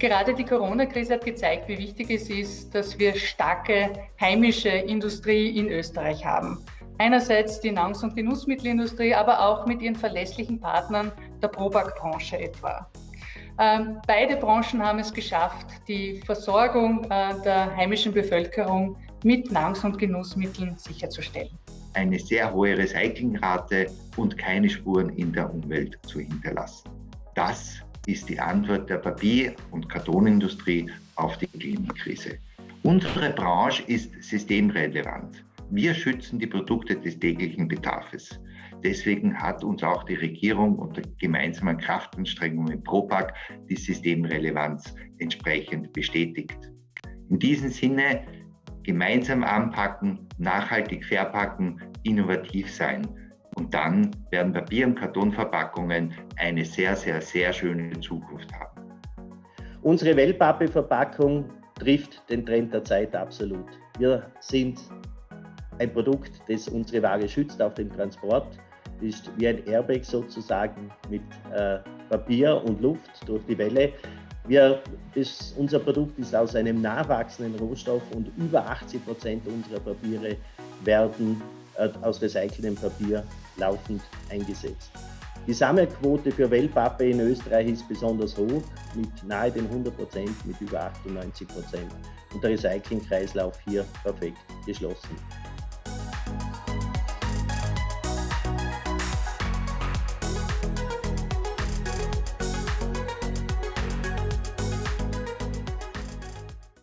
Gerade die Corona-Krise hat gezeigt, wie wichtig es ist, dass wir starke heimische Industrie in Österreich haben. Einerseits die Nahrungs- und Genussmittelindustrie, aber auch mit ihren verlässlichen Partnern der Probak-Branche etwa. Ähm, beide Branchen haben es geschafft, die Versorgung äh, der heimischen Bevölkerung mit Nahrungs- und Genussmitteln sicherzustellen. Eine sehr hohe Recyclingrate und keine Spuren in der Umwelt zu hinterlassen. Das ist die Antwort der Papier- und Kartonindustrie auf die Klimakrise. Unsere Branche ist systemrelevant. Wir schützen die Produkte des täglichen Bedarfs. Deswegen hat uns auch die Regierung unter gemeinsamen Kraftanstrengungen mit ProPack die Systemrelevanz entsprechend bestätigt. In diesem Sinne gemeinsam anpacken, nachhaltig verpacken, innovativ sein. Und dann werden Papier- und Kartonverpackungen eine sehr, sehr, sehr schöne Zukunft haben. Unsere Wellpappe-Verpackung trifft den Trend der Zeit absolut. Wir sind ein Produkt, das unsere Ware schützt auf dem Transport ist wie ein Airbag sozusagen mit äh, Papier und Luft durch die Welle. Wir, das, unser Produkt ist aus einem nachwachsenden Rohstoff und über 80 Prozent unserer Papiere werden äh, aus recyceltem Papier laufend eingesetzt. Die Sammelquote für Wellpappe in Österreich ist besonders hoch, mit nahe den 100 Prozent, mit über 98 Prozent. Und der Recyclingkreislauf hier perfekt geschlossen.